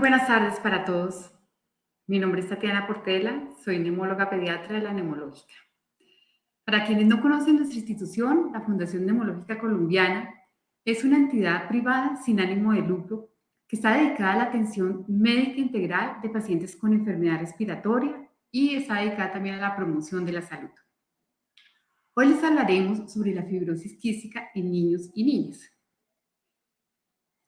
Buenas tardes para todos. Mi nombre es Tatiana Portela, soy neumóloga pediatra de la Neumológica. Para quienes no conocen nuestra institución, la Fundación Neumológica Colombiana es una entidad privada sin ánimo de lucro que está dedicada a la atención médica integral de pacientes con enfermedad respiratoria y está dedicada también a la promoción de la salud. Hoy les hablaremos sobre la fibrosis quística en niños y niñas.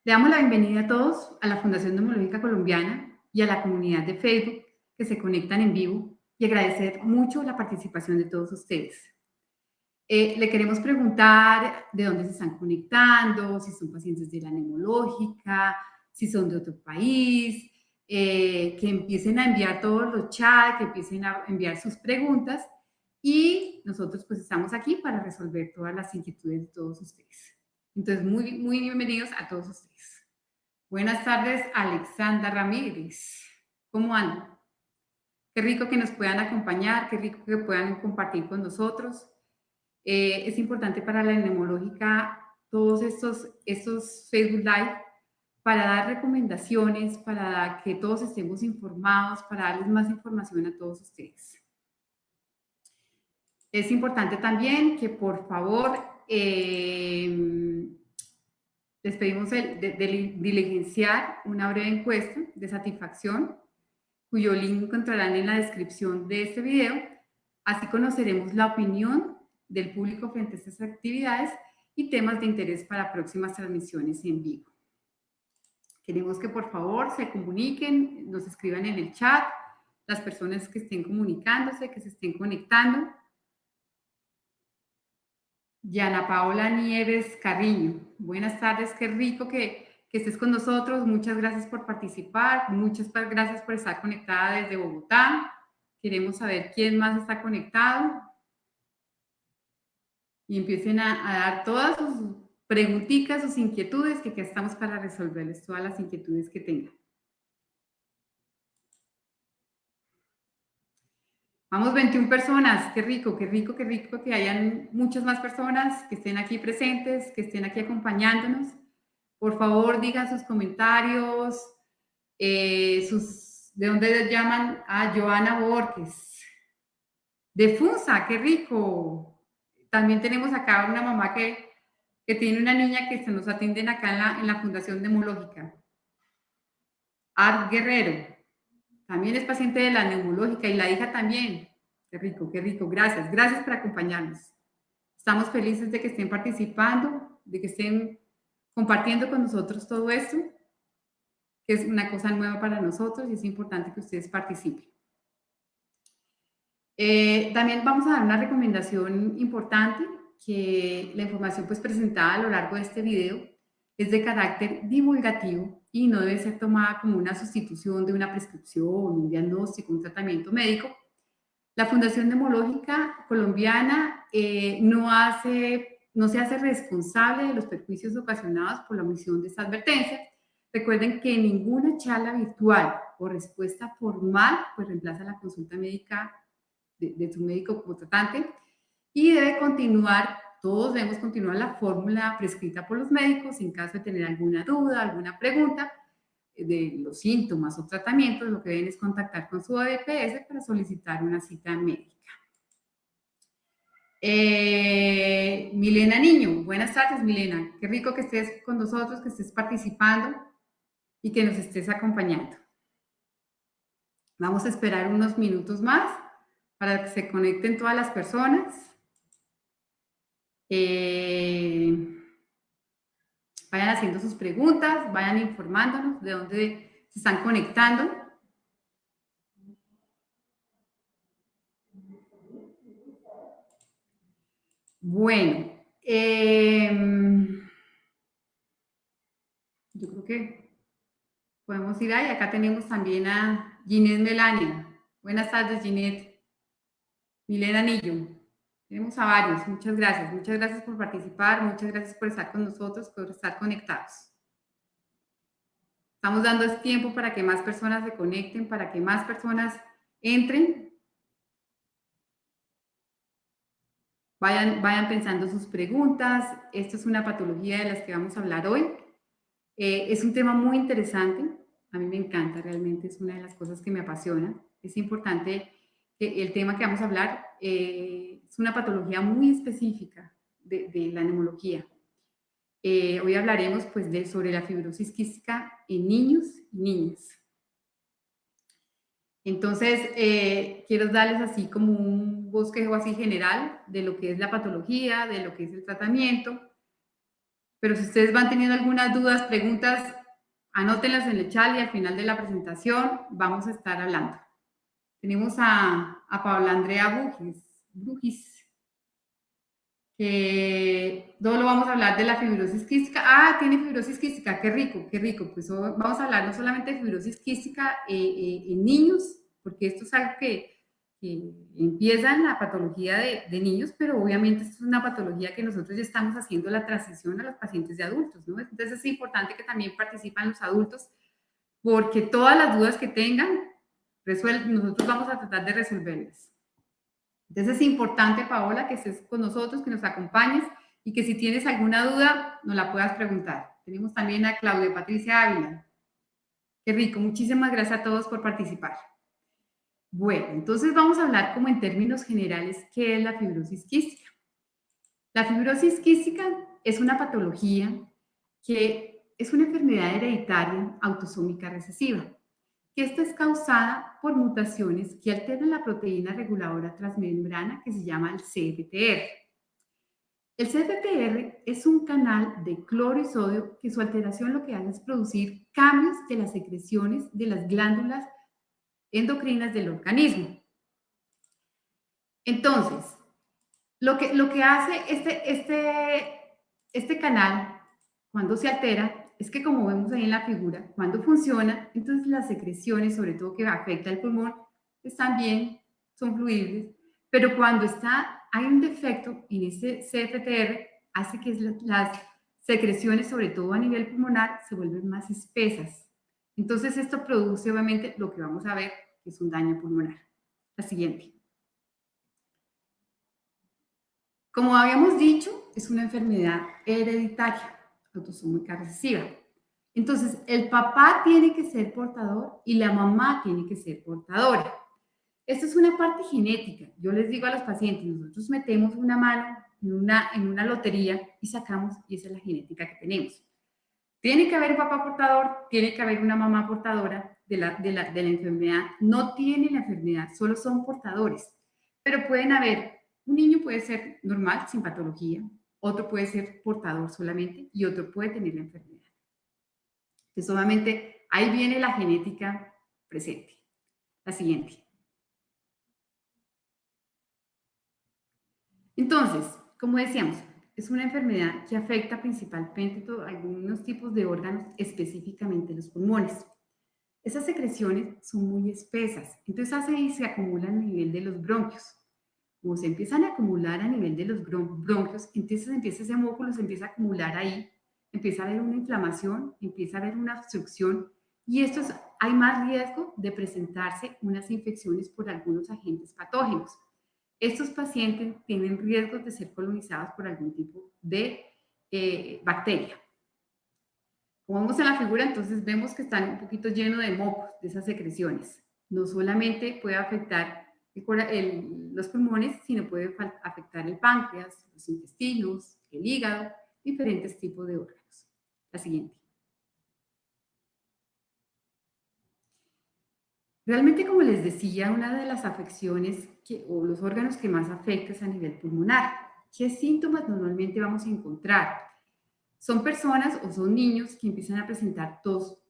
Le damos la bienvenida a todos a la Fundación Neumológica Colombiana y a la comunidad de Facebook que se conectan en vivo y agradecer mucho la participación de todos ustedes. Eh, le queremos preguntar de dónde se están conectando, si son pacientes de la neumológica, si son de otro país, eh, que empiecen a enviar todos los chats, que empiecen a enviar sus preguntas y nosotros pues estamos aquí para resolver todas las inquietudes de todos ustedes. Entonces, muy, muy bienvenidos a todos ustedes. Buenas tardes, Alexandra Ramírez. ¿Cómo andan? Qué rico que nos puedan acompañar, qué rico que puedan compartir con nosotros. Eh, es importante para la neumológica todos estos, estos Facebook Live para dar recomendaciones, para que todos estemos informados, para darles más información a todos ustedes. Es importante también que por favor eh, les pedimos el, de, diligenciar una breve encuesta de satisfacción, cuyo link encontrarán en la descripción de este video. Así conoceremos la opinión del público frente a estas actividades y temas de interés para próximas transmisiones en vivo. Queremos que por favor se comuniquen, nos escriban en el chat, las personas que estén comunicándose, que se estén conectando. Yana Paola Nieves Carriño. Buenas tardes, qué rico que, estés con nosotros. Muchas gracias por participar, muchas gracias por estar conectada desde Bogotá. Queremos saber quién más está conectado. Y empiecen a, a dar todas sus preguntitas, sus inquietudes, que aquí estamos para resolverles todas las inquietudes que tengan. Vamos 21 personas, qué rico, qué rico, qué rico que hayan muchas más personas que estén aquí presentes, que estén aquí acompañándonos. Por favor, digan sus comentarios, eh, sus, de dónde llaman a Joana Borges. De Funza, qué rico. También tenemos acá una mamá que, que tiene una niña que se nos atienden acá en la, en la Fundación Neumológica. Art Guerrero, también es paciente de la neumológica y la hija también. Qué rico, qué rico. Gracias, gracias por acompañarnos. Estamos felices de que estén participando, de que estén compartiendo con nosotros todo esto, que es una cosa nueva para nosotros y es importante que ustedes participen. Eh, también vamos a dar una recomendación importante, que la información pues presentada a lo largo de este video es de carácter divulgativo y no debe ser tomada como una sustitución de una prescripción, un diagnóstico, un tratamiento médico. La Fundación Neumológica Colombiana eh, no, hace, no se hace responsable de los perjuicios ocasionados por la omisión de esta advertencia. Recuerden que ninguna charla virtual o respuesta formal pues reemplaza la consulta médica de, de su médico como tratante y debe continuar todos debemos continuar la fórmula prescrita por los médicos en caso de tener alguna duda, alguna pregunta de los síntomas o tratamientos, lo que deben es contactar con su ADPS para solicitar una cita médica. Eh, Milena Niño, buenas tardes Milena, qué rico que estés con nosotros, que estés participando y que nos estés acompañando. Vamos a esperar unos minutos más para que se conecten todas las personas. Eh, vayan haciendo sus preguntas, vayan informándonos de dónde se están conectando. Bueno, em, yo creo que podemos ir ahí. Acá tenemos también a Ginette Melania. Buenas tardes, Ginette. Milena Anillo. Tenemos a varios. Muchas gracias. Muchas gracias por participar. Muchas gracias por estar con nosotros, por estar conectados. Estamos dando tiempo para que más personas se conecten, para que más personas entren. Vayan, vayan pensando sus preguntas. Esto es una patología de las que vamos a hablar hoy. Eh, es un tema muy interesante A mí me encanta, realmente es una de las cosas que me apasiona. Es importante el tema que vamos a hablar eh, es una patología muy específica de, la neumología. Eh, hoy hablaremos pues, de, sobre la fibrosis quística en niños y niñas. Entonces, eh, quiero darles así como un bosquejo así general de lo que es la patología, de lo que es el tratamiento. Pero si ustedes van teniendo algunas dudas, preguntas, anótenlas en el chat y al final de la presentación vamos a estar hablando. Tenemos a, a Paula Andrea Bugis, que lo vamos a hablar de la fibrosis quística. Ah, tiene fibrosis quística, qué rico, qué rico. Pues vamos a hablar no solamente de fibrosis quística eh, eh, en niños, porque esto es algo que, empieza en la patología de, de, niños, pero obviamente esto es una patología que nosotros ya estamos haciendo la transición a los pacientes de adultos, ¿no? Entonces es importante que también participen los adultos, porque todas las dudas que tengan, nosotros vamos a tratar de resolverlas. Entonces es importante, Paola, que estés con nosotros, que nos acompañes y que si tienes alguna duda, nos la puedas preguntar. Tenemos también a Claudia Patricia Ávila. Qué rico, muchísimas gracias a todos por participar. Bueno, entonces vamos a hablar como en términos generales qué es la fibrosis quística. La fibrosis quística es una patología que es una enfermedad hereditaria autosómica recesiva que esta es causada por mutaciones que alteran la proteína reguladora transmembrana que se llama el CFTR. El CFTR es un canal de cloro y sodio que su alteración lo que hace es producir cambios de las secreciones de las glándulas endocrinas del organismo. Entonces, lo que, lo que hace este, este, este canal, cuando se altera, es que como vemos ahí en la figura, cuando funciona, entonces las secreciones, sobre todo que afecta el pulmón, están bien, son fluibles, pero cuando está, hay un defecto en ese CFTR, hace que las secreciones, sobre todo a nivel pulmonar, se vuelven más espesas. Entonces esto produce obviamente lo que vamos a ver, que es un daño pulmonar. La siguiente. Como habíamos dicho, es una enfermedad hereditaria autosómica recesiva. Entonces, el papá tiene que ser portador y la mamá tiene que ser portadora. Esto es una parte genética. Yo les digo a los pacientes, nosotros metemos una mano en una, en una lotería y sacamos, y esa es la genética que tenemos. Tiene que haber un papá portador, tiene que haber una mamá portadora de la, de la, de la enfermedad. No tiene la enfermedad, solo son portadores. Pero pueden haber, un niño puede ser normal, sin patología, otro puede ser portador solamente y otro puede tener la enfermedad. Entonces, obviamente, ahí viene la genética presente. La siguiente. Entonces, como decíamos, es una enfermedad que afecta principalmente a algunos tipos de órganos, específicamente los pulmones. Esas secreciones son muy espesas, entonces hace y se acumulan a nivel de los bronquios como se empiezan a acumular a nivel de los bronquios, entonces empieza ese músculo, se empieza a acumular ahí, empieza a haber una inflamación, empieza a haber una obstrucción y esto hay más riesgo de presentarse unas infecciones por algunos agentes patógenos. Estos pacientes tienen riesgos de ser colonizados por algún tipo de eh, bacteria. Como vemos en la figura, entonces vemos que están un poquito llenos de mocos, de esas secreciones. No solamente puede afectar los pulmones, sino puede afectar el páncreas, los intestinos, el hígado, diferentes tipos de órganos. La siguiente. Realmente, como les decía, una de las afecciones que, o los órganos que más afecta es a nivel pulmonar. ¿Qué síntomas normalmente vamos a encontrar? Son personas o son niños que empiezan a presentar tos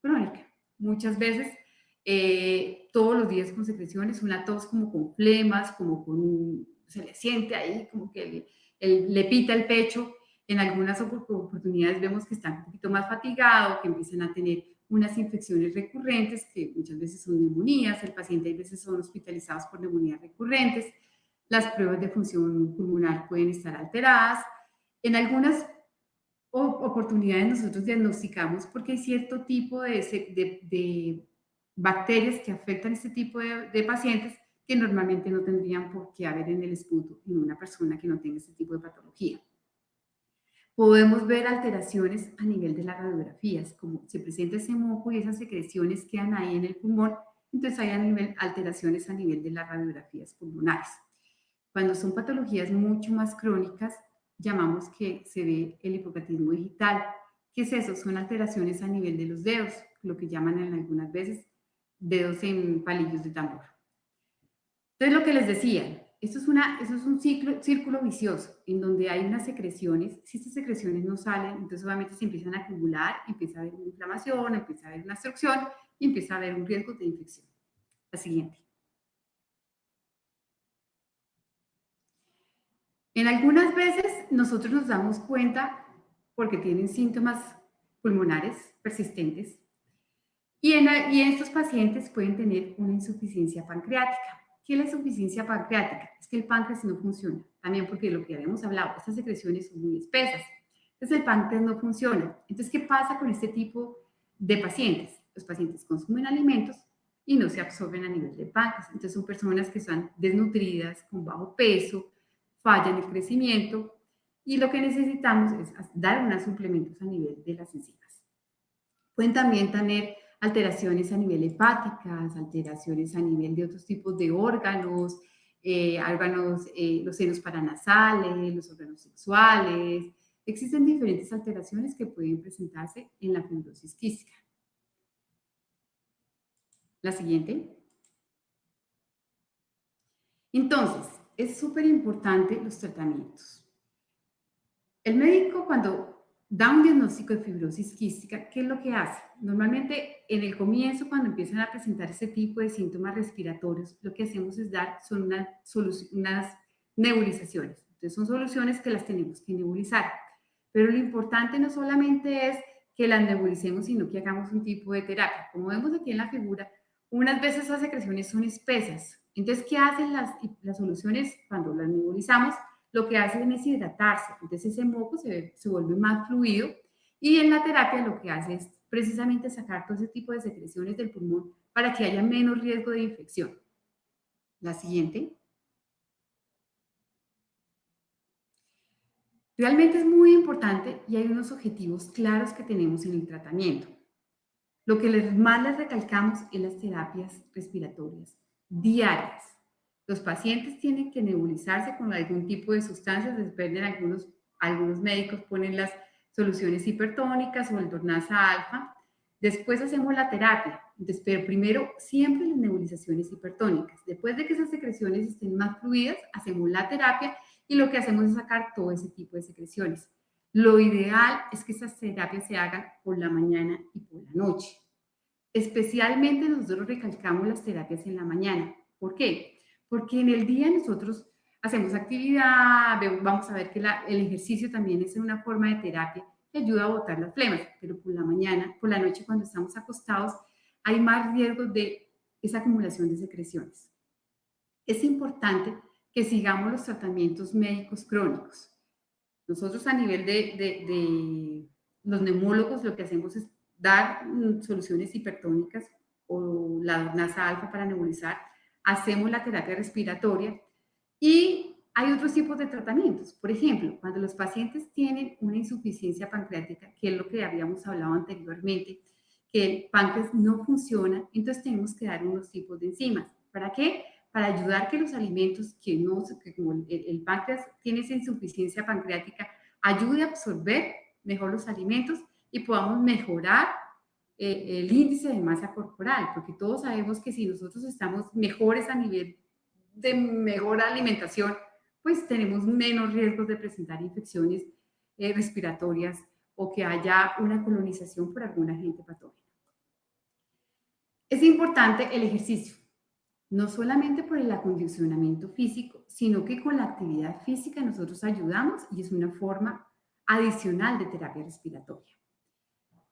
crónica. Muchas veces eh, todos los días con secreciones, una tos como con flemas, como con, se le siente ahí, como que le pita el pecho. En algunas oportunidades vemos que están un poquito más fatigados, que empiezan a tener unas infecciones recurrentes, que muchas veces son neumonías, el paciente a veces son hospitalizados por neumonías recurrentes, las pruebas de función pulmonar pueden estar alteradas. En algunas oportunidades nosotros diagnosticamos porque hay cierto tipo de, de bacterias que afectan este tipo de, pacientes que normalmente no tendrían por qué haber en el esputo en una persona que no tenga este tipo de patología. podemos ver alteraciones a nivel de las radiografías, como se presenta ese moco y esas secreciones quedan ahí en el pulmón, entonces hay a nivel, alteraciones a nivel de las radiografías pulmonares. Cuando son patologías mucho más crónicas, llamamos que se ve el hipocatismo digital. ¿Qué es eso? Son alteraciones a nivel de los dedos, lo que llaman en algunas veces dedos en palillos de tambor. Entonces, lo que les decía, esto es, una, es un ciclo, círculo vicioso en donde hay unas secreciones. Si estas secreciones no salen, entonces obviamente se empiezan a acumular, empieza a haber una inflamación, empieza a haber una obstrucción y empieza a haber un riesgo de infección. La siguiente. En algunas veces nosotros nos damos cuenta porque tienen síntomas pulmonares persistentes y en, estos pacientes pueden tener una insuficiencia pancreática. ¿Qué es la insuficiencia pancreática? Es que el páncreas no funciona. También porque lo que habíamos hablado, estas secreciones son muy espesas. Entonces el páncreas no funciona. Entonces, ¿qué pasa con este tipo de pacientes? Los pacientes consumen alimentos y no se absorben a nivel de páncreas. Entonces son personas que están desnutridas, con bajo peso, fallan el crecimiento y lo que necesitamos es dar unos suplementos a nivel de las enzimas. Pueden también tener alteraciones a nivel hepáticas, alteraciones a nivel de otros tipos de órganos, eh, órganos, eh, los senos paranasales, los órganos sexuales. Existen diferentes alteraciones que pueden presentarse en la fibrosis quística. La siguiente. Entonces, es súper importante los tratamientos. El médico cuando da un diagnóstico de fibrosis quística, ¿qué es lo que hace? Normalmente en el comienzo, cuando empiezan a presentar ese tipo de síntomas respiratorios, lo que hacemos es dar son unas, unas nebulizaciones. Entonces son soluciones que las tenemos que nebulizar. Pero lo importante no solamente es que las nebulicemos, sino que hagamos un tipo de terapia. Como vemos aquí en la figura, unas veces las secreciones son espesas. Entonces, ¿qué hacen las, las soluciones cuando las nebulizamos? Lo que hacen es hidratarse. Entonces ese moco se, se vuelve más fluido y en la terapia lo que hace es precisamente sacar todo ese tipo de secreciones del pulmón para que haya menos riesgo de infección. La siguiente. Realmente es muy importante y hay unos objetivos claros que tenemos en el tratamiento. Lo que más les recalcamos es las terapias respiratorias diarias. Los pacientes tienen que nebulizarse con algún tipo de sustancias, dependen algunos, algunos médicos ponen las soluciones hipertónicas o el dornasa alfa. Después hacemos la terapia, Entonces, primero siempre las nebulizaciones hipertónicas. Después de que esas secreciones estén más fluidas, hacemos la terapia y lo que hacemos es sacar todo ese tipo de secreciones. Lo ideal es que esas terapias se hagan por la mañana y por la noche. Especialmente nosotros recalcamos las terapias en la mañana. ¿Por qué? Porque en el día nosotros hacemos actividad, vamos a ver que el ejercicio también es una forma de terapia que ayuda a botar las flemas, pero por la mañana, por la noche cuando estamos acostados, hay más riesgo de esa acumulación de secreciones. Es importante que sigamos los tratamientos médicos crónicos. Nosotros a nivel de, de los neumólogos lo que hacemos es dar mm, soluciones hipertónicas o la nasa alfa para nebulizar, hacemos la terapia respiratoria y hay otros tipos de tratamientos. Por ejemplo, cuando los pacientes tienen una insuficiencia pancreática, que es lo que habíamos hablado anteriormente, que el páncreas no funciona, entonces tenemos que dar unos tipos de enzimas. ¿Para qué? Para ayudar que los alimentos que no, que como el, el páncreas tiene esa insuficiencia pancreática, ayude a absorber mejor los alimentos y podamos mejorar eh, el índice de masa corporal, porque todos sabemos que si nosotros estamos mejores a nivel de mejor alimentación, pues tenemos menos riesgos de presentar infecciones eh, respiratorias o que haya una colonización por algún agente patógeno. Es importante el ejercicio, no solamente por el acondicionamiento físico, sino que con la actividad física nosotros ayudamos y es una forma adicional de terapia respiratoria.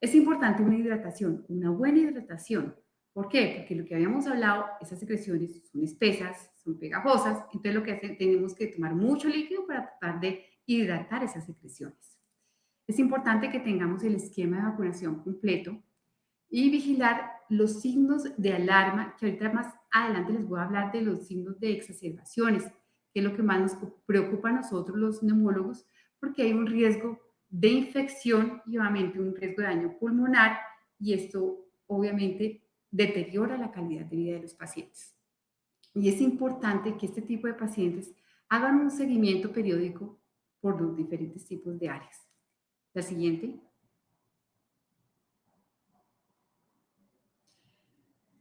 Es importante una hidratación, una buena hidratación. ¿Por qué? Porque lo que habíamos hablado, esas secreciones son espesas, son pegajosas, entonces lo que tenemos que tomar mucho líquido para tratar de hidratar esas secreciones. Es importante que tengamos el esquema de vacunación completo y vigilar los signos de alarma, que ahorita más adelante les voy a hablar de los signos de exacerbaciones, que es lo que más nos preocupa a nosotros los neumólogos, porque hay un riesgo de infección y obviamente un riesgo de daño pulmonar y esto obviamente deteriora la calidad de vida de los pacientes. Y es importante que este tipo de pacientes hagan un seguimiento periódico por los diferentes tipos de áreas. La siguiente.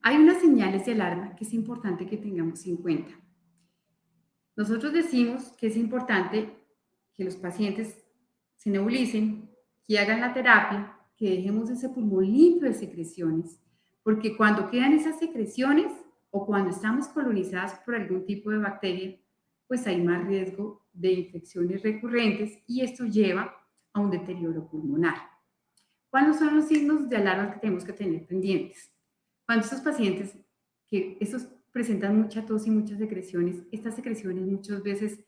Hay unas señales de alarma que es importante que tengamos en cuenta. Nosotros decimos que es importante que los pacientes se nebulicen, que hagan la terapia, que dejemos ese pulmón limpio de secreciones, porque cuando quedan esas secreciones o cuando estamos colonizadas por algún tipo de bacteria, pues hay más riesgo de infecciones recurrentes y esto lleva a un deterioro pulmonar. ¿Cuáles son los signos de alarma que tenemos que tener pendientes? Cuando estos pacientes que estos presentan mucha tos y muchas secreciones, estas secreciones muchas veces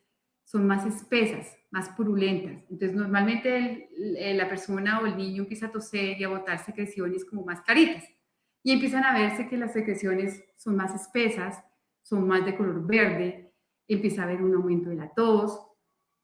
son más espesas, más purulentas. Entonces, normalmente la persona o el niño empieza a toser y a botar secreciones como más claritas. Y empiezan a verse que las secreciones son más espesas, son más de color verde, empieza a haber un aumento de la tos,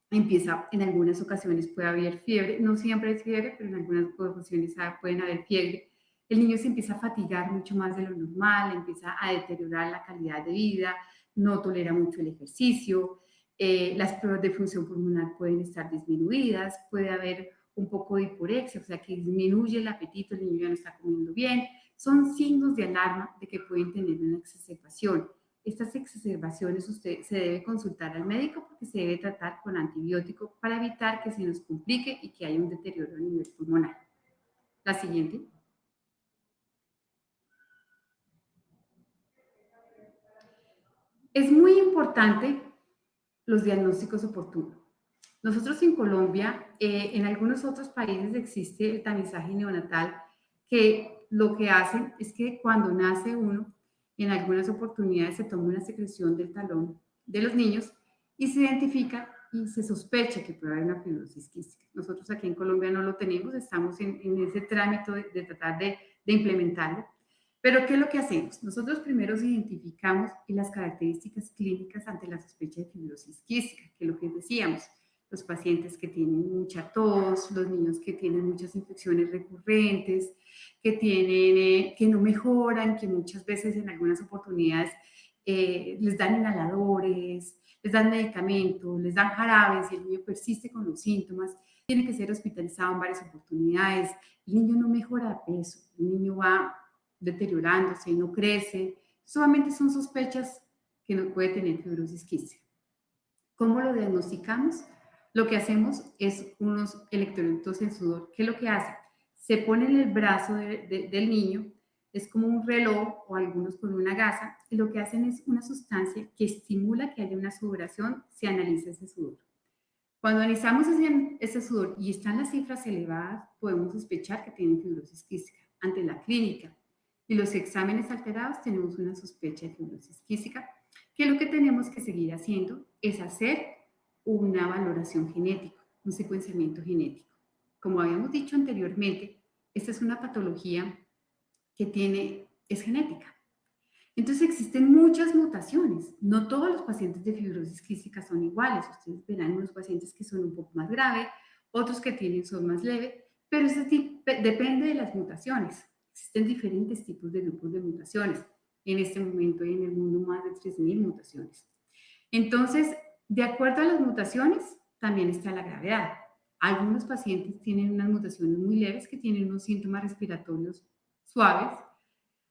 empieza, en algunas ocasiones puede haber fiebre, no siempre es fiebre, pero en algunas ocasiones pueden haber fiebre. El niño se empieza a fatigar mucho más de lo normal, empieza a deteriorar la calidad de vida, no tolera mucho el ejercicio, eh, las pruebas de función pulmonar pueden estar disminuidas, puede haber un poco de hiporexia, o sea que disminuye el apetito, el niño ya no está comiendo bien. Son signos de alarma de que pueden tener una exacerbación. Estas exacerbaciones usted se debe consultar al médico porque se debe tratar con antibiótico para evitar que se nos complique y que haya un deterioro a nivel pulmonar. La siguiente. Es muy importante los diagnósticos oportunos. Nosotros en Colombia, eh, en algunos otros países existe el tamizaje neonatal, que lo que hacen es que cuando nace uno, en algunas oportunidades se toma una secreción del talón de los niños y se identifica y se sospecha que puede haber una fibrosis quística. Nosotros aquí en Colombia no lo tenemos, estamos en, ese trámite de, de tratar de, de implementarlo. Pero, ¿qué es lo que hacemos? Nosotros primero identificamos las características clínicas ante la sospecha de fibrosis quística, que es lo que decíamos, los pacientes que tienen mucha tos, los niños que tienen muchas infecciones recurrentes, que, tienen, eh, que no mejoran, que muchas veces en algunas oportunidades eh, les dan inhaladores, les dan medicamentos, les dan jarabes y el niño persiste con los síntomas, tiene que ser hospitalizado en varias oportunidades, el niño no mejora peso, el niño va deteriorándose, no crece. Solamente son sospechas que no puede tener fibrosis quística. ¿Cómo lo diagnosticamos? Lo que hacemos es unos electrolitos en sudor. ¿Qué es lo que hace? Se pone en el brazo del niño, es como un reloj o algunos con una gasa, y lo que hacen es una sustancia que estimula que haya una sudoración, se analiza ese sudor. Cuando analizamos ese, ese sudor y están las cifras elevadas, podemos sospechar que tienen fibrosis quística. Ante la clínica, y los exámenes alterados tenemos una sospecha de fibrosis quística, que lo que tenemos que seguir haciendo es hacer una valoración genética, un secuenciamiento genético. Como habíamos dicho anteriormente, esta es una patología que tiene, es genética. Entonces existen muchas mutaciones. No todos los pacientes de fibrosis quística son iguales. Ustedes verán unos pacientes que son un poco más graves, otros que tienen son más leves, pero eso depende de las mutaciones. Existen diferentes tipos de grupos de mutaciones. En este momento hay en el mundo más de 3.000 mutaciones. Entonces, de acuerdo a las mutaciones, también está la gravedad. Algunos pacientes tienen unas mutaciones muy leves que tienen unos síntomas respiratorios suaves.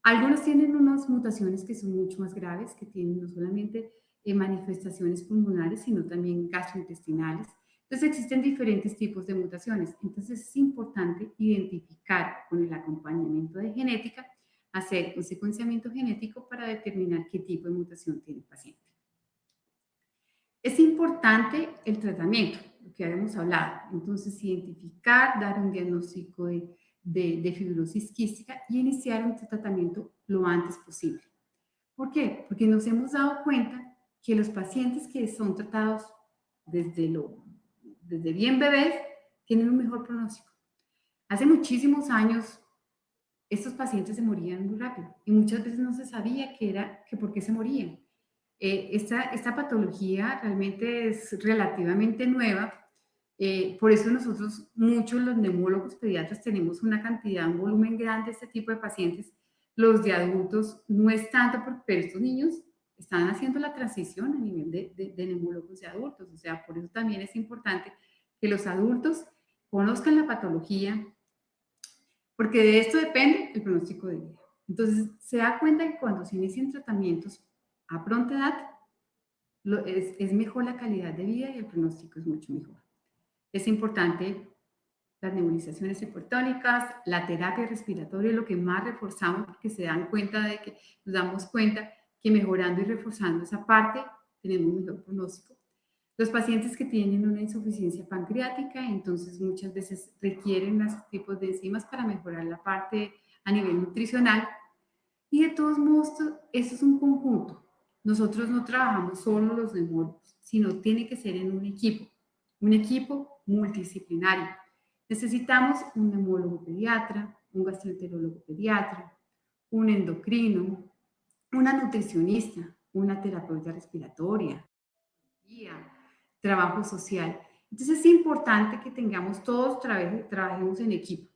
Algunos tienen unas mutaciones que son mucho más graves, que tienen no solamente eh, manifestaciones pulmonares, sino también gastrointestinales. Entonces existen diferentes tipos de mutaciones. Entonces es importante identificar con el acompañamiento de genética, hacer un secuenciamiento genético para determinar qué tipo de mutación tiene el paciente. Es importante el tratamiento, lo que habíamos hablado. Entonces identificar, dar un diagnóstico de, de fibrosis quística y iniciar un tratamiento lo antes posible. ¿Por qué? Porque nos hemos dado cuenta que los pacientes que son tratados desde lo desde bien bebés, tienen un mejor pronóstico. Hace muchísimos años, estos pacientes se morían muy rápido y muchas veces no se sabía que era, que por qué se morían. Eh, esta, esta patología realmente es relativamente nueva, Eh, por eso nosotros, muchos los neumólogos pediatras, tenemos una cantidad, un volumen grande de este tipo de pacientes. Los de adultos no es tanto, pero estos niños están haciendo la transición a nivel de, de, de neumólogos de adultos. O sea, por eso también es importante que los adultos conozcan la patología, porque de esto depende el pronóstico de vida. Entonces, se da cuenta que cuando se inician tratamientos a pronta edad, es, es, mejor la calidad de vida y el pronóstico es mucho mejor. Es importante las nebulizaciones hipertónicas, la terapia respiratoria, lo que más reforzamos porque se dan cuenta de que nos damos cuenta que mejorando y reforzando esa parte tenemos un mejor pronóstico. Los pacientes que tienen una insuficiencia pancreática, entonces muchas veces requieren los tipos de enzimas para mejorar la parte a nivel nutricional. Y de todos modos, eso es un conjunto. Nosotros no trabajamos solo los neumólogos, sino tiene que ser en un equipo, un equipo multidisciplinario. Necesitamos un neumólogo pediatra, un gastroenterólogo pediatra, un endocrino, una nutricionista, una terapeuta respiratoria, trabajo social. Entonces es importante que tengamos todos, trabajemos en equipo,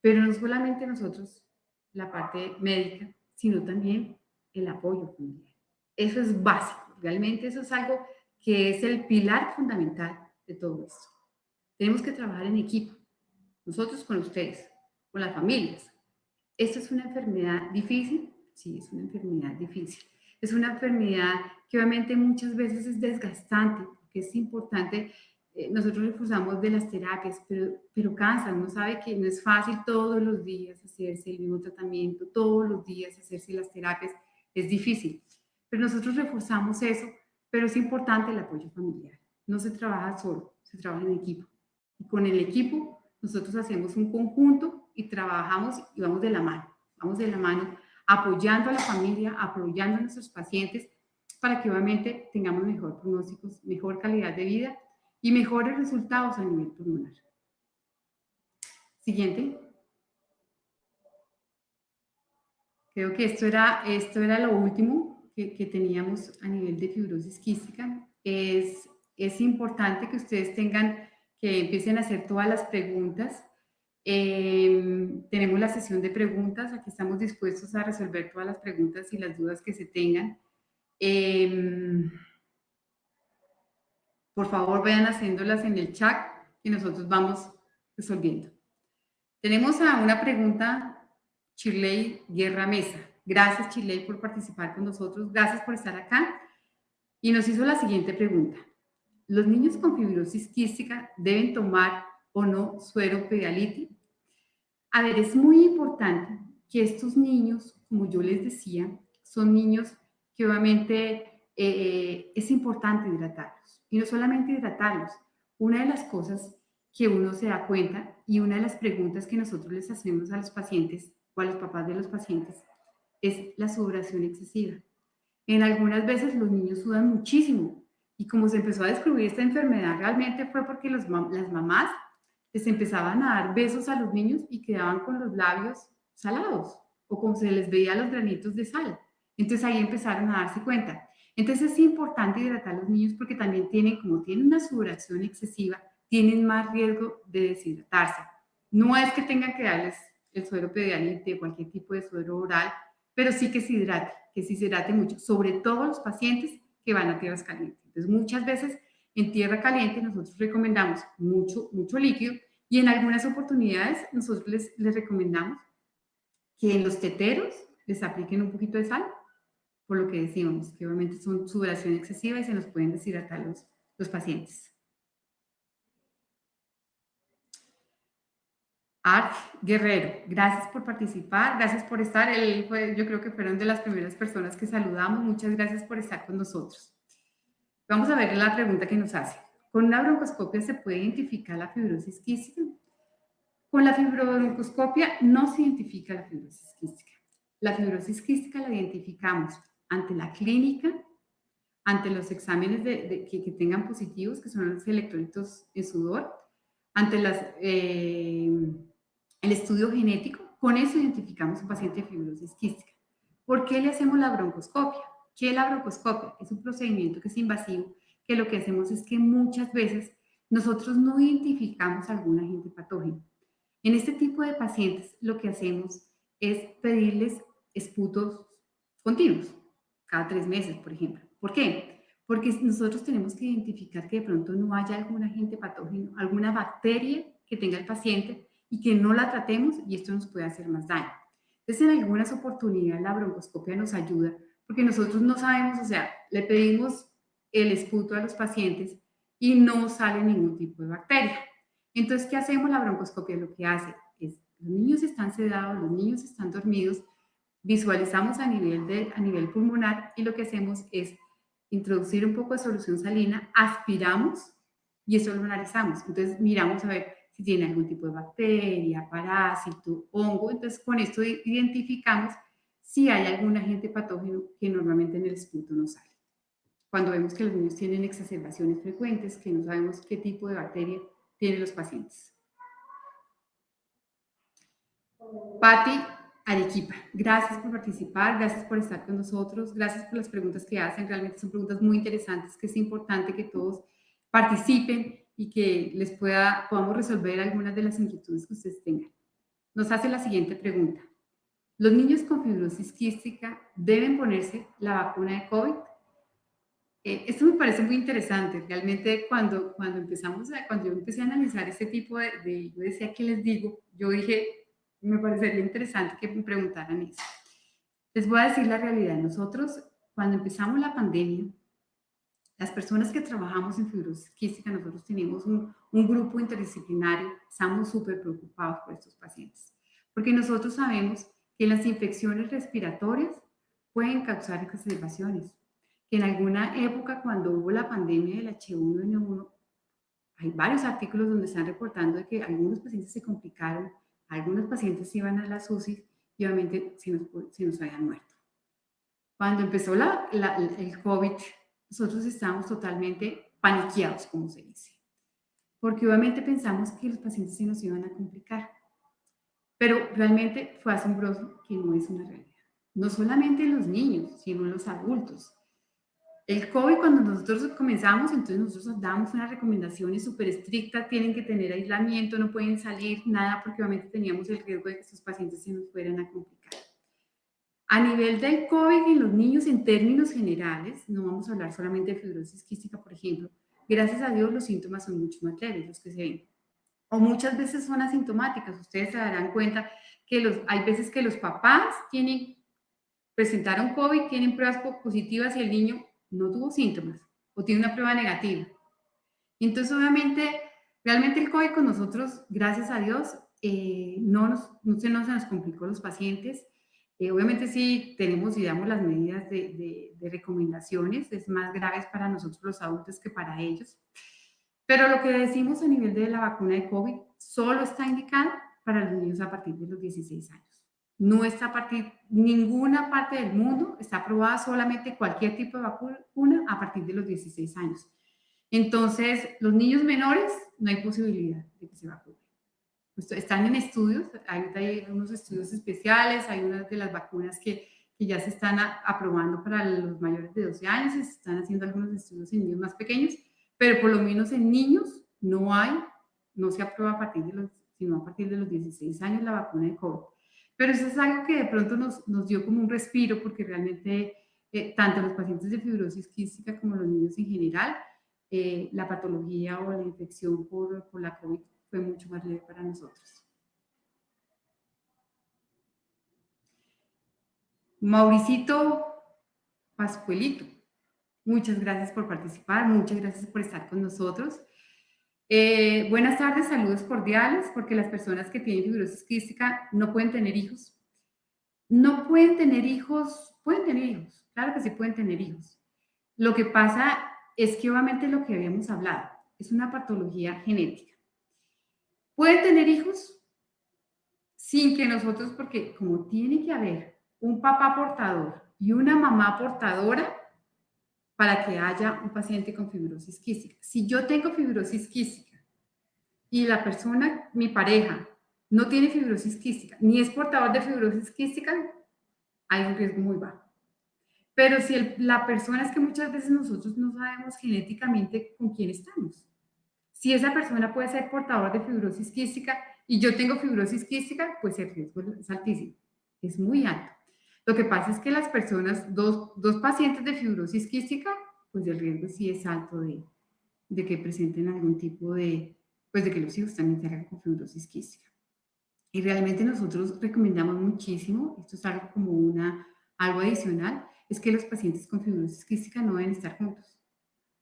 pero no solamente nosotros la parte médica, sino también el apoyo familiar. Eso es básico, realmente eso es algo que es el pilar fundamental de todo esto. Tenemos que trabajar en equipo, nosotros con ustedes, con las familias. Esto es una enfermedad difícil, sí, es una enfermedad difícil. Es una enfermedad que obviamente muchas veces es desgastante, porque es importante eh, nosotros reforzamos de las terapias, pero, pero cansa, uno sabe que no es fácil todos los días hacerse el mismo tratamiento, todos los días hacerse las terapias, es difícil. Pero nosotros reforzamos eso, pero es importante el apoyo familiar. No se trabaja solo, se trabaja en equipo. Y con el equipo nosotros hacemos un conjunto y trabajamos y vamos de la mano, vamos de la mano apoyando a la familia, apoyando a nuestros pacientes para que obviamente tengamos mejor pronósticos, mejor calidad de vida y mejores resultados a nivel pulmonar. Siguiente. Creo que esto era, esto era lo último que, que teníamos a nivel de fibrosis quística. Es, es importante que ustedes tengan, que empiecen a hacer todas las preguntas. Eh, tenemos la sesión de preguntas, aquí estamos dispuestos a resolver todas las preguntas y las dudas que se tengan. Eh, por favor, vayan haciéndolas en el chat y nosotros vamos resolviendo. Tenemos a una pregunta, Chirley Guerra Mesa. Gracias, Chirley, por participar con nosotros. Gracias por estar acá. Y nos hizo la siguiente pregunta. ¿Los niños con fibrosis quística deben tomar o no suero pedialiti? A ver, es muy importante que estos niños, como yo les decía, son niños que obviamente eh, es importante hidratarlos. Y no solamente hidratarlos, una de las cosas que uno se da cuenta y una de las preguntas que nosotros les hacemos a los pacientes o a los papás de los pacientes es la sudoración excesiva. En algunas veces los niños sudan muchísimo y como se empezó a descubrir esta enfermedad realmente fue porque las mamás les empezaban a dar besos a los niños y quedaban con los labios salados o como se les veía los granitos de sal. Entonces ahí empezaron a darse cuenta. Entonces es importante hidratar a los niños porque también tienen, como tienen una sudoración excesiva, tienen más riesgo de deshidratarse. No es que tengan que darles el suero pedialite o cualquier tipo de suero oral, pero sí que se hidrate, que se hidrate mucho, sobre todo los pacientes que van a tierras calientes. Entonces muchas veces en tierra caliente nosotros recomendamos mucho, mucho líquido y en algunas oportunidades nosotros les, les recomendamos que en los teteros les apliquen un poquito de sal por lo que decíamos, que obviamente son sudoración excesiva y se nos pueden deshidratar los, los pacientes. Art Guerrero, gracias por participar, gracias por estar. Él yo creo que fueron de las primeras personas que saludamos. Muchas gracias por estar con nosotros. Vamos a ver la pregunta que nos hace. ¿Con una broncoscopia se puede identificar la fibrosis quística? Con la fibrobroncoscopia no se identifica la fibrosis quística. La fibrosis quística la identificamos ante la clínica, ante los exámenes de, que, tengan positivos, que son los electrolitos en sudor, ante las, eh, el estudio genético, con eso identificamos un paciente de fibrosis quística. ¿Por qué le hacemos la broncoscopia? ¿Qué es la broncoscopia? Es un procedimiento que es invasivo, que lo que hacemos es que muchas veces nosotros no identificamos algún agente patógeno. En este tipo de pacientes lo que hacemos es pedirles esputos continuos, cada tres meses, por ejemplo. ¿Por qué? Porque nosotros tenemos que identificar que de pronto no haya algún agente patógeno, alguna bacteria que tenga el paciente y que no la tratemos y esto nos puede hacer más daño. Entonces, en algunas oportunidades la broncoscopia nos ayuda porque nosotros no sabemos, o sea, le pedimos el esputo a los pacientes y no sale ningún tipo de bacteria. Entonces, ¿qué hacemos? La broncoscopia lo que hace es, los niños están sedados, los niños están dormidos, visualizamos a nivel, de, a nivel pulmonar y lo que hacemos es introducir un poco de solución salina, aspiramos y eso lo analizamos. Entonces, miramos a ver si tiene algún tipo de bacteria, parásito, hongo. Entonces, con esto identificamos si hay algún agente patógeno que normalmente en el esputo no sale. Cuando vemos que los niños tienen exacerbaciones frecuentes, que no sabemos qué tipo de bacteria tienen los pacientes. Patti Arequipa, gracias por participar, gracias por estar con nosotros, gracias por las preguntas que hacen, realmente son preguntas muy interesantes, que es importante que todos participen y que les pueda, podamos resolver algunas de las inquietudes que ustedes tengan. Nos hace la siguiente pregunta. ¿Los niños con fibrosis quística deben ponerse la vacuna de COVID? Eh, esto me parece muy interesante. Realmente cuando, cuando empezamos, a, cuando yo empecé a analizar este tipo de, de, yo decía, ¿qué les digo? Yo dije, me parecería interesante que me preguntaran eso. Les voy a decir la realidad. Nosotros, cuando empezamos la pandemia, las personas que trabajamos en fibrosis quística, nosotros tenemos un, un grupo interdisciplinario, estamos súper preocupados por estos pacientes, porque nosotros sabemos que las infecciones respiratorias pueden causar exacerbaciones, que en alguna época cuando hubo la pandemia del H1N1, hay varios artículos donde están reportando de que algunos pacientes se complicaron, algunos pacientes iban a la UCI y obviamente se nos, se nos habían muerto. Cuando empezó la, la, el COVID, nosotros estábamos totalmente paniqueados, como se dice, porque obviamente pensamos que los pacientes se nos iban a complicar. Pero realmente fue asombroso que no es una realidad. No solamente en los niños, sino los adultos. El COVID, cuando nosotros comenzamos, entonces nosotros damos unas recomendaciones súper estrictas, tienen que tener aislamiento, no pueden salir, nada, porque obviamente teníamos el riesgo de que estos pacientes se nos fueran a complicar. A nivel del COVID en los niños, en términos generales, no vamos a hablar solamente de fibrosis quística, por ejemplo, gracias a Dios los síntomas son mucho más leves los que se ven o muchas veces son asintomáticas. Ustedes se darán cuenta que los, hay veces que los papás tienen, presentaron COVID, tienen pruebas positivas y el niño no tuvo síntomas o tiene una prueba negativa. Entonces, obviamente, realmente el COVID con nosotros, gracias a Dios, eh, no, nos, no, se, nos, complicó los pacientes. Eh, obviamente sí tenemos y damos las medidas de, de, de recomendaciones, es más graves para nosotros los adultos que para ellos. Pero lo que decimos a nivel de la vacuna de COVID solo está indicada para los niños a partir de los 16 años. No está a partir, ninguna parte del mundo está aprobada solamente cualquier tipo de vacuna a partir de los 16 años. Entonces, los niños menores no hay posibilidad de que se vacunen. Están en estudios, hay, hay unos estudios especiales, hay unas de las vacunas que, que ya se están aprobando para los mayores de 12 años, se están haciendo algunos estudios en niños más pequeños, pero por lo menos en niños no hay, no se aprueba a partir de los, sino a partir de los 16 años la vacuna de COVID. Pero eso es algo que de pronto nos, nos dio como un respiro porque realmente eh, tanto los pacientes de fibrosis quística como los niños en general, eh, la patología o la infección por, por la COVID fue mucho más leve para nosotros. Mauricito Pascuelito. Muchas gracias por participar, muchas gracias por estar con nosotros. Eh, buenas tardes, saludos cordiales, porque las personas que tienen fibrosis quística no pueden tener hijos. No pueden tener hijos, pueden tener hijos, claro que sí pueden tener hijos. Lo que pasa es que obviamente lo que habíamos hablado es una patología genética. ¿Pueden tener hijos? Sin que nosotros, porque como tiene que haber un papá portador y una mamá portadora, para que haya un paciente con fibrosis quística. Si yo tengo fibrosis quística y la persona, mi pareja, no tiene fibrosis quística, ni es portador de fibrosis quística, hay un riesgo muy bajo. Pero si la persona es que muchas veces nosotros no sabemos genéticamente con quién estamos. Si esa persona puede ser portador de fibrosis quística y yo tengo fibrosis quística, pues el riesgo es altísimo, es muy alto. Lo que pasa es que las personas, dos, dos pacientes de fibrosis quística, pues el riesgo sí es alto de, de que presenten algún tipo de, pues de que los hijos también tengan con fibrosis quística. Y realmente nosotros recomendamos muchísimo, esto es algo como una, algo adicional, es que los pacientes con fibrosis quística no deben estar juntos.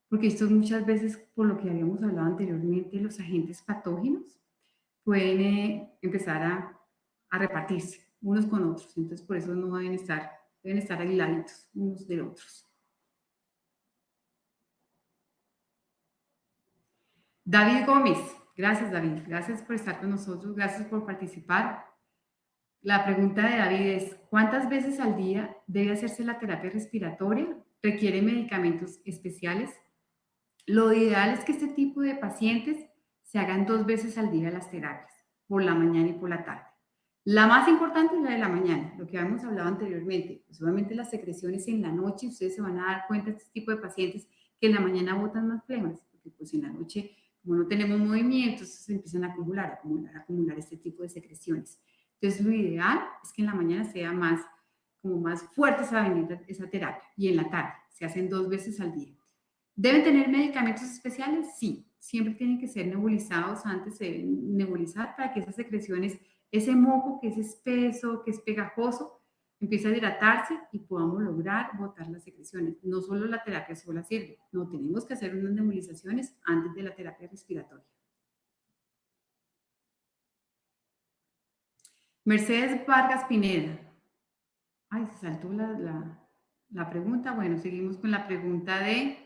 Porque esto muchas veces, por lo que habíamos hablado anteriormente, los agentes patógenos pueden eh, empezar a, a, repartirse unos con otros. Entonces, por eso no deben estar, deben estar aisladitos unos de otros. David Gómez. Gracias, David. Gracias por estar con nosotros. Gracias por participar. La pregunta de David es, ¿cuántas veces al día debe hacerse la terapia respiratoria? ¿Requiere medicamentos especiales? Lo ideal es que este tipo de pacientes se hagan dos veces al día las terapias, por la mañana y por la tarde. La más importante es la de la mañana, lo que habíamos hablado anteriormente. Pues obviamente las secreciones en la noche, ustedes se van a dar cuenta, este tipo de pacientes, que en la mañana botan más flemas, porque pues en la noche como no tenemos movimientos, se empiezan a acumular, acumular, acumular este tipo de secreciones. Entonces, lo ideal es que en la mañana sea más, como más fuerte esa, esa terapia y en la tarde. Se hacen dos veces al día. ¿Deben tener medicamentos especiales? Sí. Siempre tienen que ser nebulizados antes de nebulizar para que esas secreciones, ese moco que es espeso, que es pegajoso, empieza a hidratarse y podamos lograr botar las secreciones. No solo la terapia sola sirve, no, tenemos que hacer unas nebulizaciones antes de la terapia respiratoria. Mercedes Vargas Pineda. Ay, saltó la, la pregunta. Bueno, seguimos con la pregunta de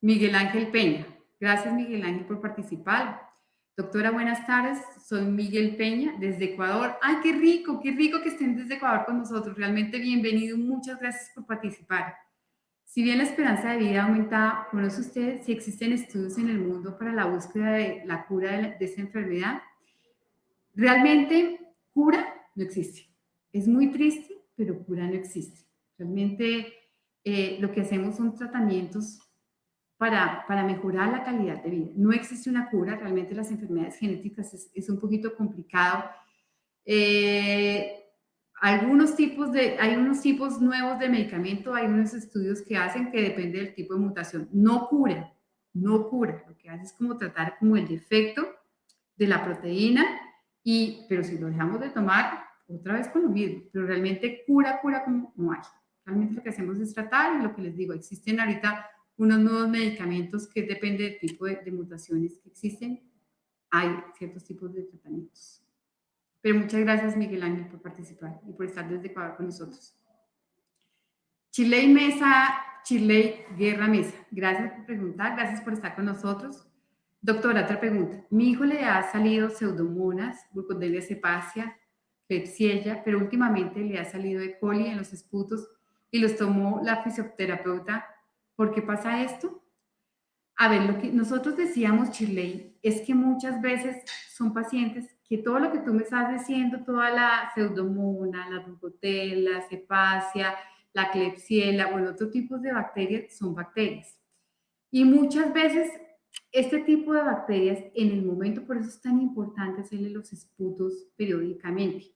Miguel Ángel Peña. Gracias, Miguel Ángel, por participar. Doctora, buenas tardes. Soy Miguel Peña, desde Ecuador. ¡Ay, qué rico! ¡Qué rico que estén desde Ecuador con nosotros! Realmente bienvenido. Muchas gracias por participar. Si bien la esperanza de vida aumenta, ¿conoce usted si existen estudios en el mundo para la búsqueda de la cura de, esta enfermedad? Realmente, cura no existe. Es muy triste, pero cura no existe. Realmente, eh, lo que hacemos son tratamientos para, mejorar la calidad de vida. No existe una cura, realmente las enfermedades genéticas es, un poquito complicado. Eh, algunos tipos de, hay unos tipos nuevos de medicamento, hay unos estudios que hacen que depende del tipo de mutación. No cura, no cura. Lo que hace es como tratar como el defecto de la proteína, y, pero si lo dejamos de tomar, otra vez con lo mismo. Pero realmente cura, cura como no hay. Realmente lo que hacemos es tratar y lo que les digo, existen ahorita unos nuevos medicamentos que depende del tipo de, mutaciones que existen, hay ciertos tipos de tratamientos. Pero muchas gracias Miguel Ángel por participar y por estar desde Ecuador con nosotros. Chile Mesa, Chile Guerra Mesa, gracias por preguntar, gracias por estar con nosotros. Doctora, otra pregunta. Mi hijo le ha salido pseudomonas, glucodelia cepacia, Klebsiella, pero últimamente le ha salido E. coli en los esputos y los tomó la fisioterapeuta ¿Por qué pasa esto? A ver, lo que nosotros decíamos, Chile, es que muchas veces son pacientes que todo lo que tú me estás diciendo, toda la pseudomona, la rugotela, la cepacia, la klebsiella, bueno, otro tipo de bacterias son bacterias. Y muchas veces este tipo de bacterias, en el momento, por eso es tan importante hacerle los esputos periódicamente,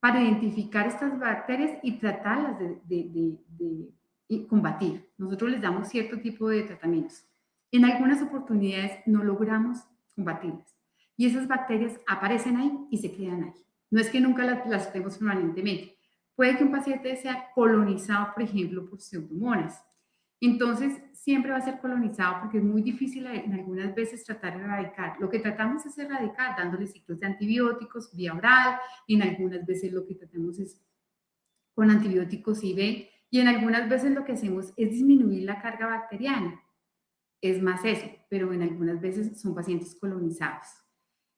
para identificar estas bacterias y tratarlas de, de, de y combatir. Nosotros les damos cierto tipo de tratamientos. En algunas oportunidades no logramos combatirlas. Y esas bacterias aparecen ahí y se quedan ahí. No es que nunca las, las tenemos permanentemente. Puede que un paciente sea colonizado, por ejemplo, por pseudomonas. Entonces, siempre va a ser colonizado porque es muy difícil en algunas veces tratar de erradicar. Lo que tratamos es erradicar dándole ciclos de antibióticos vía oral. En algunas veces lo que tratamos es con antibióticos IV y en algunas veces lo que hacemos es disminuir la carga bacteriana. Es más eso, pero en algunas veces son pacientes colonizados.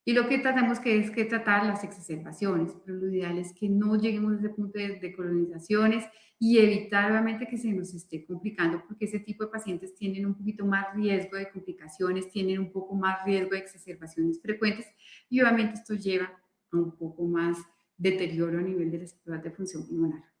Y lo que tratamos que es que tratar las exacerbaciones, pero lo ideal es que no lleguemos a ese punto de, colonizaciones y evitar obviamente que se nos esté complicando porque ese tipo de pacientes tienen un poquito más riesgo de complicaciones, tienen un poco más riesgo de exacerbaciones frecuentes y obviamente esto lleva a un poco más deterioro a nivel de la de función pulmonar.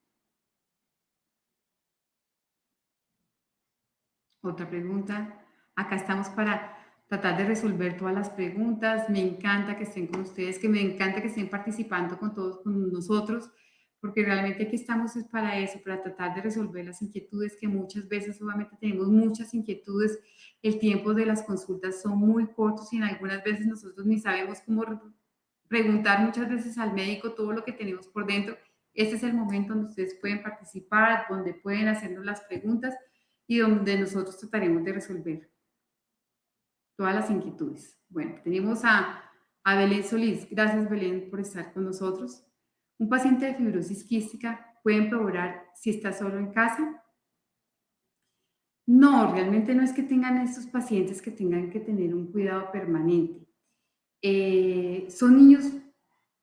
Otra pregunta. Acá estamos para, tratar de resolver todas las preguntas. Me encanta que estén con ustedes, que me encanta que estén participando con todos con nosotros, porque realmente aquí estamos es para eso, para tratar de resolver las inquietudes que muchas veces obviamente tenemos muchas inquietudes. El tiempo de las consultas son muy cortos y en algunas veces nosotros ni sabemos cómo preguntar muchas veces al médico todo lo que tenemos por dentro. Este es el momento donde ustedes pueden participar, donde pueden hacernos las preguntas y donde nosotros trataremos de resolver todas las inquietudes. Bueno, tenemos a, a Belén Solís. Gracias, Belén, por estar con nosotros. Un paciente de fibrosis quística puede empeorar si está solo en casa. No, realmente no es que tengan estos pacientes que tengan que tener un cuidado permanente. Eh, son niños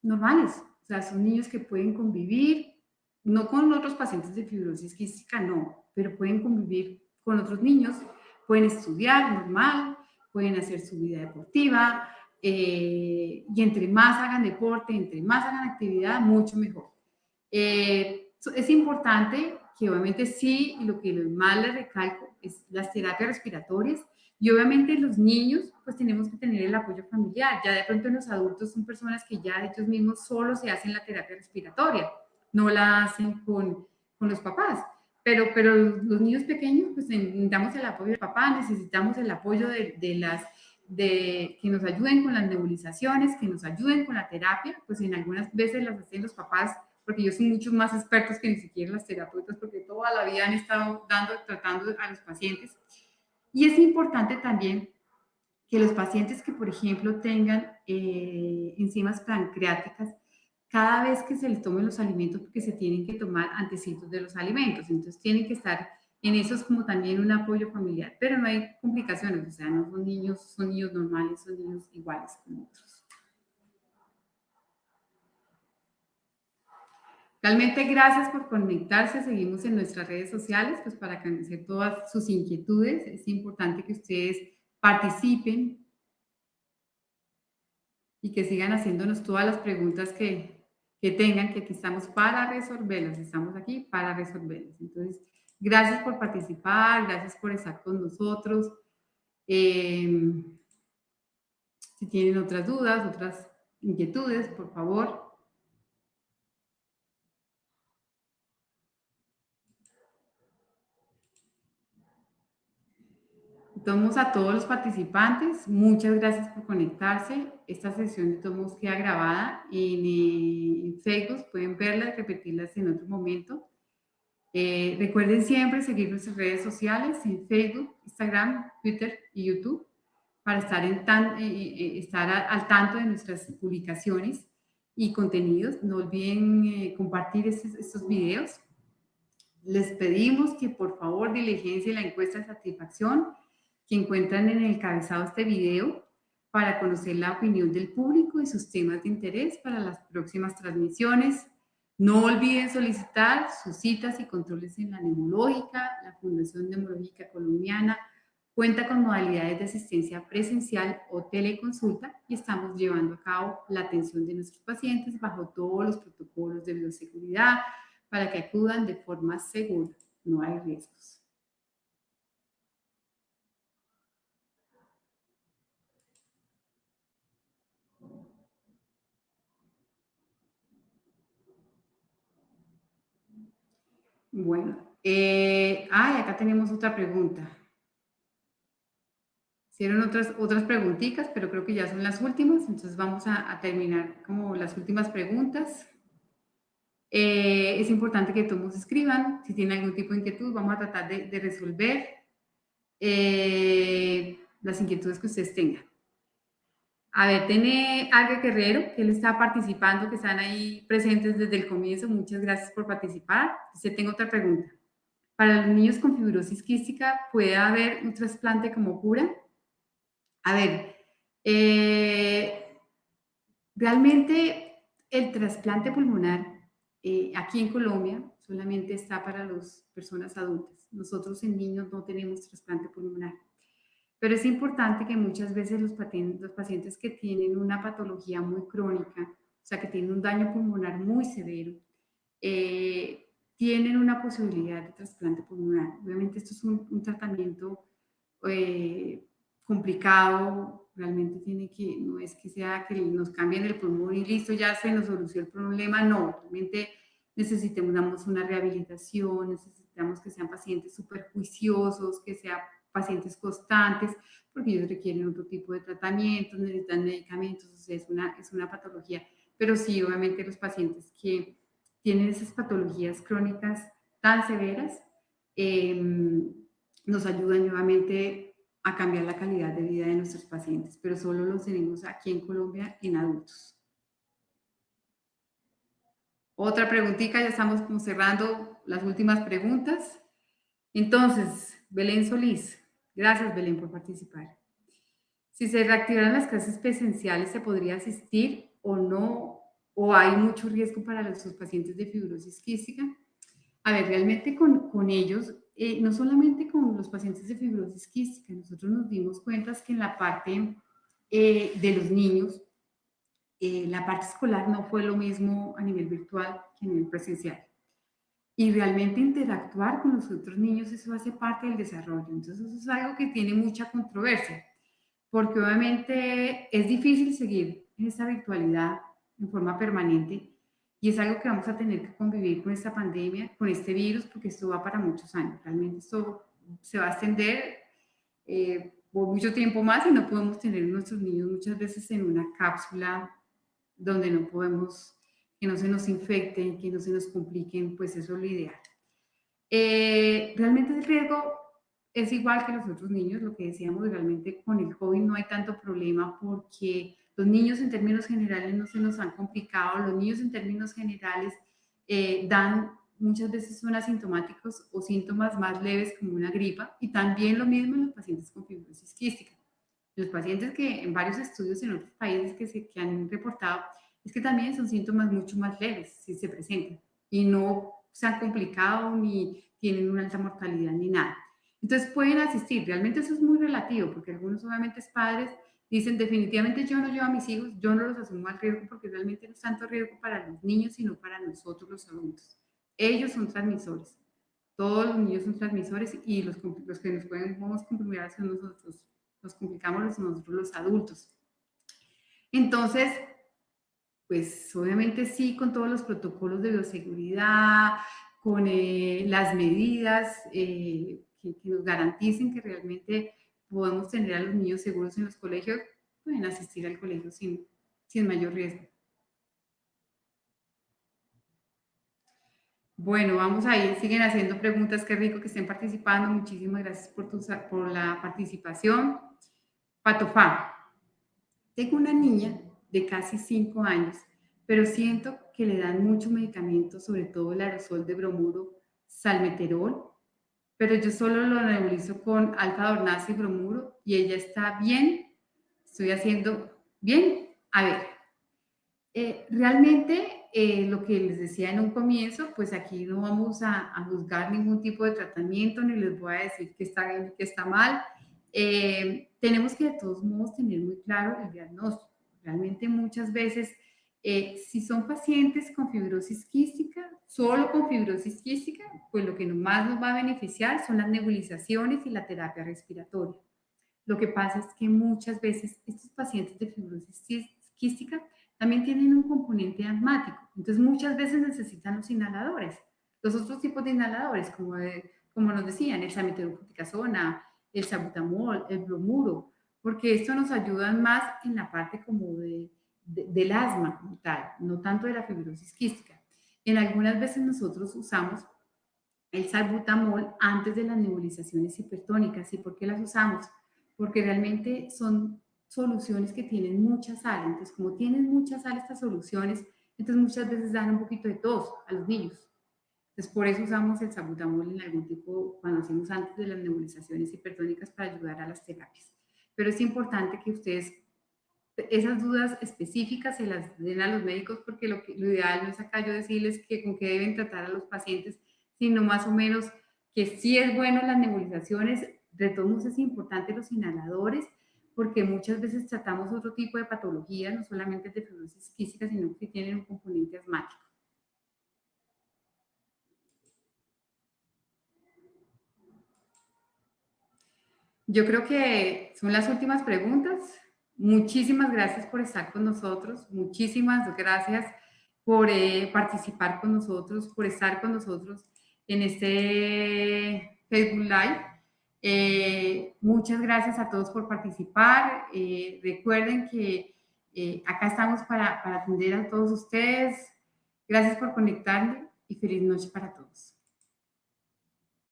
normales, o sea, son niños que pueden convivir, no con otros pacientes de fibrosis quística, no, pero pueden convivir con otros niños, pueden estudiar normal, pueden hacer su vida deportiva, eh, y entre más hagan deporte, entre más hagan actividad, mucho mejor. Eh, es importante que obviamente sí, lo que más les recalco es las terapias respiratorias, y obviamente los niños, pues tenemos que tener el apoyo familiar. Ya de pronto los adultos son personas que ya ellos mismos solo se hacen la terapia respiratoria, no la hacen con, con los papás. Pero, pero los niños pequeños, pues necesitamos el apoyo del papá, necesitamos el apoyo de, de las, de que nos ayuden con las nebulizaciones, que nos ayuden con la terapia, pues en algunas veces las hacen los papás, porque ellos son muchos más expertos que ni siquiera las terapeutas, porque toda la vida han estado dando, tratando a los pacientes. Y es importante también que los pacientes que, por ejemplo, tengan eh, enzimas pancreáticas, cada vez que se les tomen los alimentos, porque se tienen que tomar antecitos de los alimentos, entonces tienen que estar en eso es como también un apoyo familiar, pero no hay complicaciones, o sea, no son niños, son niños normales, son niños iguales como otros. Realmente gracias por conectarse, seguimos en nuestras redes sociales, pues para conocer todas sus inquietudes, es importante que ustedes participen y que sigan haciéndonos todas las preguntas que, que tengan, que aquí estamos para resolverlas, estamos aquí para resolverlas. Entonces, gracias por participar, gracias por estar con nosotros. Eh, si tienen otras dudas, otras inquietudes, por favor, Tomos a todos los participantes, muchas gracias por conectarse. Esta sesión de Tomos queda grabada en, Facebook, pueden verla y repetirlas en otro momento. Eh, recuerden siempre seguir nuestras redes sociales en Facebook, Instagram, Twitter y YouTube para estar, en tan, eh, eh, estar al tanto de nuestras publicaciones y contenidos. No olviden compartir estos, estos videos. Les pedimos que por favor diligencien la encuesta de satisfacción que encuentran en el encabezado de este video para conocer la opinión del público y sus temas de interés para las próximas transmisiones. No olviden solicitar sus citas y controles en la neumológica. La Fundación Neumológica Colombiana cuenta con modalidades de asistencia presencial o teleconsulta y estamos llevando a cabo la atención de nuestros pacientes bajo todos los protocolos de bioseguridad para que acudan de forma segura. No hay riesgos. Bueno, eh, ah, acá tenemos otra pregunta. Hicieron otras, otras preguntitas, pero creo que ya son las últimas, entonces vamos a, terminar como las últimas preguntas. Eh, es importante que todos escriban, si tienen algún tipo de inquietud, vamos a tratar de, resolver eh, las inquietudes que ustedes tengan. A ver, tiene Alga Guerrero, que él está participando, que están ahí presentes desde el comienzo. Muchas gracias por participar. Dice, tengo otra pregunta. Para los niños con fibrosis quística, ¿puede haber un trasplante como cura? A ver, eh, realmente el trasplante pulmonar eh, aquí en Colombia solamente está para las personas adultas. Nosotros en niños no tenemos trasplante pulmonar. Pero es importante que muchas veces los, pacientes que tienen una patología muy crónica, o sea, que tienen un daño pulmonar muy severo, eh, tienen una posibilidad de trasplante pulmonar. Obviamente esto es un, tratamiento eh, complicado, realmente tiene que, no es que sea que nos cambien el pulmón y listo, ya se nos solucionó el problema, no, realmente necesitamos una rehabilitación, necesitamos que sean pacientes súper juiciosos, que sean pacientes constantes, porque ellos requieren otro tipo de tratamientos, necesitan medicamentos, o sea, es una, es una patología. Pero sí, obviamente los pacientes que tienen esas patologías crónicas tan severas, em, nos ayudan nuevamente a cambiar la calidad de vida de nuestros pacientes, pero solo los tenemos aquí en Colombia en adultos. Otra preguntita, ya estamos cerrando las últimas preguntas. Entonces, Belén Solís, gracias Belén por participar. Si se reactivaran las clases presenciales, ¿se podría asistir o no? ¿O hay mucho riesgo para los pacientes de fibrosis quística? A ver, realmente con, ellos, eh, no solamente con los pacientes de fibrosis quística, nosotros nos dimos cuenta que en la parte eh, de los niños, eh, la parte escolar no fue lo mismo a nivel virtual que a nivel presencial. Y realmente interactuar con los otros niños, eso hace parte del desarrollo. Entonces, eso es algo que tiene mucha controversia, porque obviamente es difícil seguir en esta virtualidad en forma permanente y es algo que vamos a tener que convivir con esta pandemia, con este virus, porque esto va para muchos años. Realmente esto se va a extender eh, por mucho tiempo más y no podemos tener nuestros niños muchas veces en una cápsula donde no podemos, que no se nos infecten, que no se nos compliquen, pues eso es lo ideal. Eh, realmente el riesgo es igual que los otros niños, lo que decíamos, realmente con el COVID no hay tanto problema porque los niños en términos generales no se nos han complicado, los niños en términos generales eh, dan muchas veces son asintomáticos o síntomas más leves como una gripa y también lo mismo en los pacientes con fibrosis quística. Los pacientes que en varios estudios en otros países que, se, que han reportado es que también son síntomas mucho más leves si se presentan y no se han complicado ni tienen una alta mortalidad ni nada. Entonces pueden asistir, realmente eso es muy relativo porque algunos obviamente padres dicen definitivamente yo no llevo a mis hijos, yo no los asumo al riesgo porque realmente no es tanto riesgo para los niños sino para nosotros los adultos. Ellos son transmisores, todos los niños son transmisores y los, los que nos podemos comprimir son nosotros, nos complicamos nosotros los adultos. Entonces, pues obviamente sí, con todos los protocolos de bioseguridad, con eh, las medidas eh, que, nos garanticen que realmente podemos tener a los niños seguros en los colegios, pueden asistir al colegio sin, sin mayor riesgo. Bueno, vamos a ir, siguen haciendo preguntas, qué rico que estén participando, muchísimas gracias por, tu, por la participación. Patofá, tengo una niña de casi 5 años, pero siento que le dan mucho medicamento, sobre todo el aerosol de bromuro, salmeterol, pero yo solo lo nebulizo con alfa dornaz y bromuro y ella está bien, estoy haciendo bien. A ver, eh, realmente eh, lo que les decía en un comienzo, pues aquí no vamos a, a, juzgar ningún tipo de tratamiento, ni les voy a decir que está bien y que está mal. Eh, tenemos que de todos modos tener muy claro el diagnóstico. Realmente muchas veces eh, si son pacientes con fibrosis quística, solo con fibrosis quística, pues lo que más nos va a beneficiar son las nebulizaciones y la terapia respiratoria. Lo que pasa es que muchas veces estos pacientes de fibrosis quística también tienen un componente asmático, entonces muchas veces necesitan los inhaladores. Los otros tipos de inhaladores, como, como nos decían, el sameterofluticasona, el sabutamol, el bromuro, porque esto nos ayuda más en la parte como de del asma como tal, no tanto de la fibrosis quística. En algunas veces nosotros usamos el salbutamol antes de las nebulizaciones hipertónicas. ¿Y por qué las usamos? Porque realmente son soluciones que tienen mucha sal. Entonces, como tienen mucha sal estas soluciones, entonces muchas veces dan un poquito de tos a los niños. Entonces, por eso usamos el salbutamol en algún tipo, cuando hacemos antes de las nebulizaciones hipertónicas para ayudar a las terapias. Pero es importante que ustedes esas dudas específicas se las den a los médicos porque lo, ideal no es acá yo decirles que con qué deben tratar a los pacientes, sino más o menos que sí es bueno las nebulizaciones, de todos modos es importante los inhaladores, porque muchas veces tratamos otro tipo de patologías, no solamente de fibrosis quística, sino que tienen un componente asmático. Yo creo que son las últimas preguntas. Muchísimas gracias por estar con nosotros. Muchísimas gracias por eh, participar con nosotros, por estar con nosotros en este Facebook Live. Eh, muchas gracias a todos por participar. Eh, recuerden que acá estamos para, atender a todos ustedes. Gracias por conectarme y feliz noche para todos.